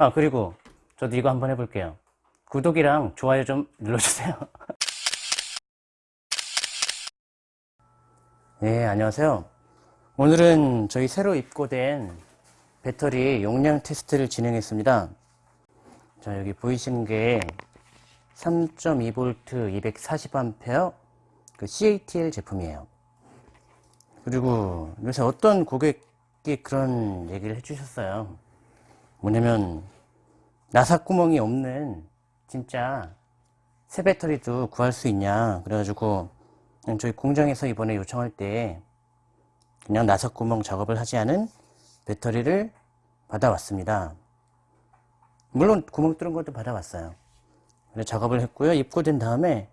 아 그리고 저도 이거 한번 해볼게요. 구독이랑 좋아요 좀 눌러주세요. 네 안녕하세요. 오늘은 저희 새로 입고된 배터리 용량 테스트를 진행했습니다. 자 여기 보이시는 게 3.2V 240A 그 CATL 제품이에요. 그리고 요새 어떤 고객이 그런 얘기를 해주셨어요 뭐냐면 나사 구멍이 없는 진짜 새 배터리도 구할 수 있냐. 그래가지고 저희 공장에서 이번에 요청할 때 그냥 나사 구멍 작업을 하지 않은 배터리를 받아왔습니다. 물론 구멍 뚫은 것도 받아왔어요. 그래 작업을 했고요. 입고된 다음에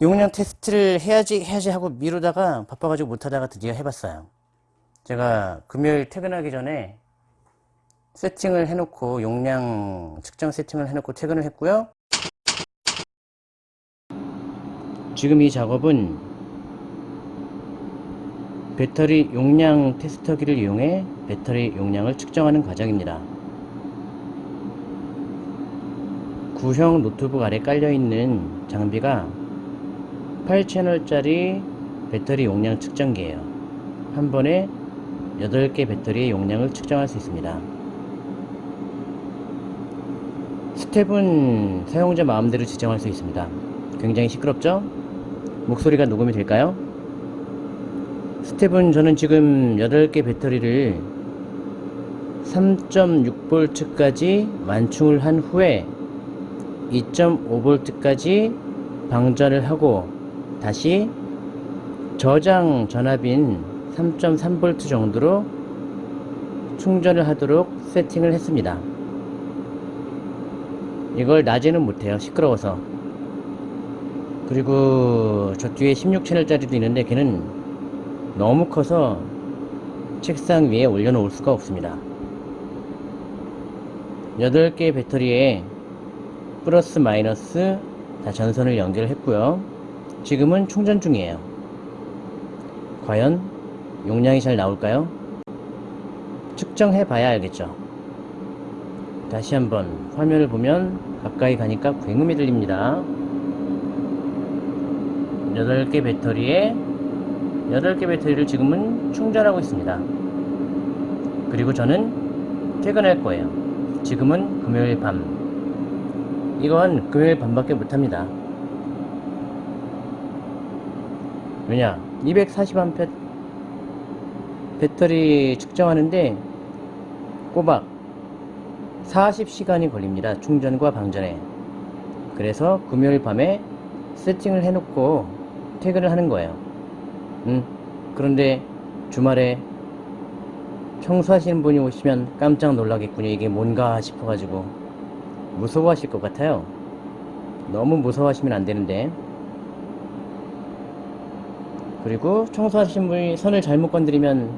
용량 테스트를 해야지 해야지 하고 미루다가 바빠가지고 못하다가 드디어 해봤어요. 제가 금요일 퇴근하기 전에 세팅을 해놓고 용량 측정 세팅을 해놓고 퇴근을 했고요. 지금 이 작업은 배터리 용량 테스터기를 이용해 배터리 용량을 측정하는 과정입니다. 구형 노트북 아래 깔려있는 장비가 8채널짜리 배터리 용량 측정기예요. 한 번에 8개 배터리의 용량을 측정할 수 있습니다 스텝은 사용자 마음대로 지정할 수 있습니다. 굉장히 시끄럽죠? 목소리가 녹음이 될까요? 스텝은 저는 지금 8개 배터리를 3.6V까지 완충을 한 후에 2.5V까지 방전을 하고 다시 저장 전압인 3.3V 정도로 충전을 하도록 세팅을 했습니다. 이걸 낮에는 못해요. 시끄러워서. 그리고 저 뒤에 16채널짜리도 있는데 걔는 너무 커서 책상 위에 올려놓을 수가 없습니다. 8개 배터리에 플러스 마이너스 다 전선을 연결했고요. 지금은 충전 중이에요. 과연 용량이 잘 나올까요? 측정해 봐야 알겠죠 다시 한번 화면을 보면 가까이 가니까 굉음이 들립니다. 8개 배터리에 8개 배터리를 지금은 충전하고 있습니다. 그리고 저는 퇴근할 거예요. 지금은 금요일 밤. 이건 금요일 밤밖에 못합니다. 왜냐 240A 배터리 측정하는데 꼬박 40시간이 걸립니다. 충전과 방전에. 그래서 금요일 밤에 세팅을 해놓고 퇴근을 하는 거예요. 음, 그런데 주말에 청소하시는 분이 오시면 깜짝 놀라겠군요. 이게 뭔가 싶어가지고 무서워하실 것 같아요. 너무 무서워하시면 안 되는데 그리고 청소하시는 분이 선을 잘못 건드리면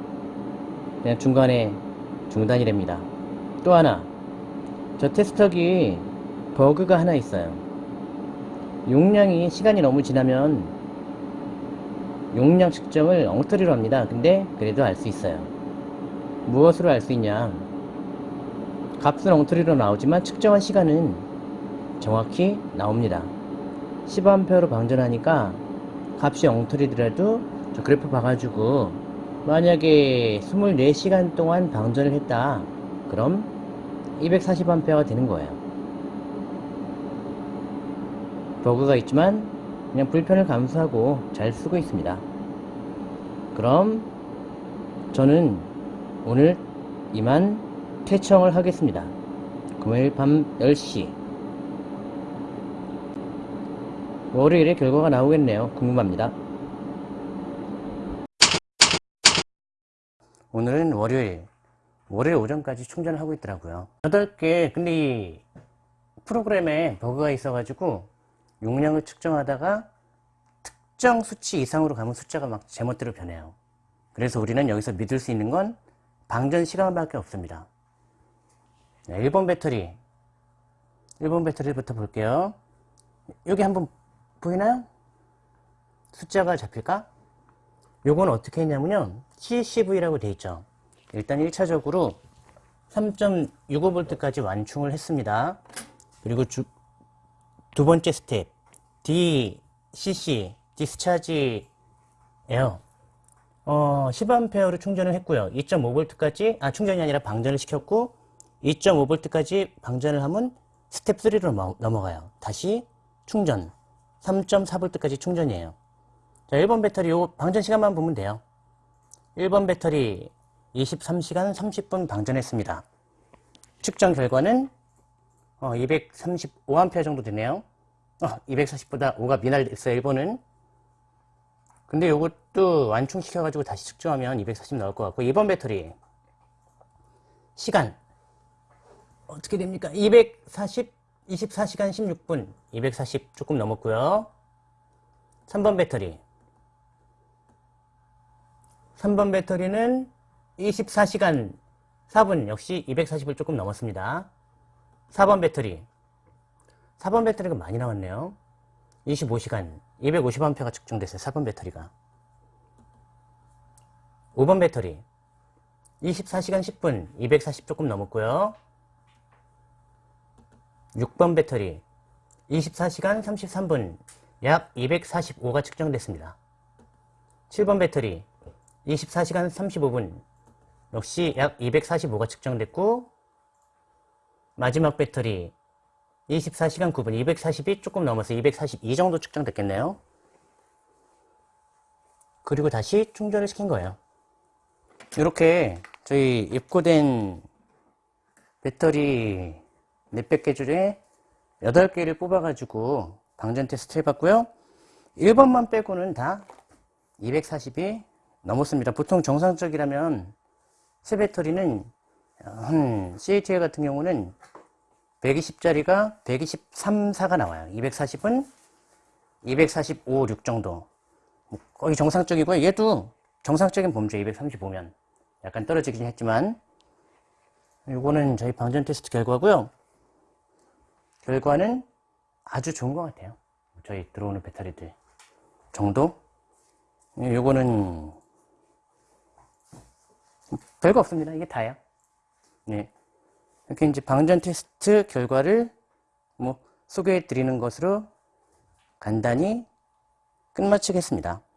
그냥 중간에 중단이 됩니다. 또 하나 저 테스터기 버그가 하나 있어요. 용량이 시간이 너무 지나면 용량 측정을 엉터리로 합니다. 근데 그래도 알 수 있어요. 무엇으로 알 수 있냐? 값은 엉터리로 나오지만 측정한 시간은 정확히 나옵니다. 10A로 방전하니까 값이 엉터리더라도 저 그래프 봐가지고 만약에 24시간 동안 방전을 했다. 그럼 240A가 되는 거예요. 버그가 있지만 그냥 불편을 감수하고 잘 쓰고 있습니다. 그럼 저는 오늘 이만 퇴청을 하겠습니다. 금요일 밤 10시. 월요일에 결과가 나오겠네요. 궁금합니다. 오늘은 월요일 월요일 오전까지 충전을 하고 있더라고요. 8개 근데 이 프로그램에 버그가 있어 가지고 용량을 측정하다가 특정 수치 이상으로 가면 숫자가 막 제멋대로 변해요. 그래서 우리는 여기서 믿을 수 있는 건 방전 시간밖에 없습니다. 1번 배터리. 1번 배터리부터 볼게요. 여기 한번 보이나요? 숫자가 잡힐까? 요건 어떻게 했냐면요. CCV라고 돼 있죠 일단 1차적으로 3.65V까지 완충을 했습니다. 그리고 주, 두 번째 step DCC discharge예요. 어, 10A로 충전을 했고요. 2.5V까지 아 충전이 아니라 방전을 시켰고 2.5V까지 방전을 하면 스텝 3로 넘어가요. 다시 충전 3.4V까지 충전이에요. 자, 1번 배터리 요 방전 시간만 보면 돼요. 1번 배터리 23시간 30분 방전했습니다. 측정 결과는 어, 235A 정도 되네요. 어, 240보다 5가 미날됐어요. 1번은. 근데 요것도 완충시켜가지고 다시 측정하면 240 나올 것 같고 2번 배터리 시간 어떻게 됩니까? 240 24시간 16분 240 조금 넘었고요. 3번 배터리 3번 배터리는 24시간 4분 역시 240을 조금 넘었습니다. 4번 배터리 4번 배터리가 많이 나왔네요. 25시간 250A가 측정됐어요. 4번 배터리가 5번 배터리 24시간 10분 240 조금 넘었고요. 6번 배터리 24시간 33분 약 245가 측정됐습니다. 7번 배터리 24시간 35분 역시 약 245가 측정됐고 마지막 배터리 24시간 9분 240이 조금 넘어서 242 정도 측정됐겠네요. 그리고 다시 충전을 시킨 거예요. 이렇게 저희 입고된 배터리 몇백 개 중에 8개를 뽑아가지고 방전 테스트 해봤고요. 1번만 빼고는 다 240이 넘었습니다. 보통 정상적이라면 새 배터리는 한 CATL 같은 경우는 120짜리가 123, 4가 나와요. 240은 245, 6 정도. 거의 정상적이고요. 얘도 정상적인 범주 235면 약간 떨어지긴 했지만 이거는 저희 방전 테스트 결과고요. 결과는 아주 좋은 것 같아요. 저희 들어오는 배터리들 정도. 요거는 별거 없습니다. 이게 다예요. 네. 이렇게 이제 방전 테스트 결과를 뭐 소개해 드리는 것으로 간단히 끝마치겠습니다.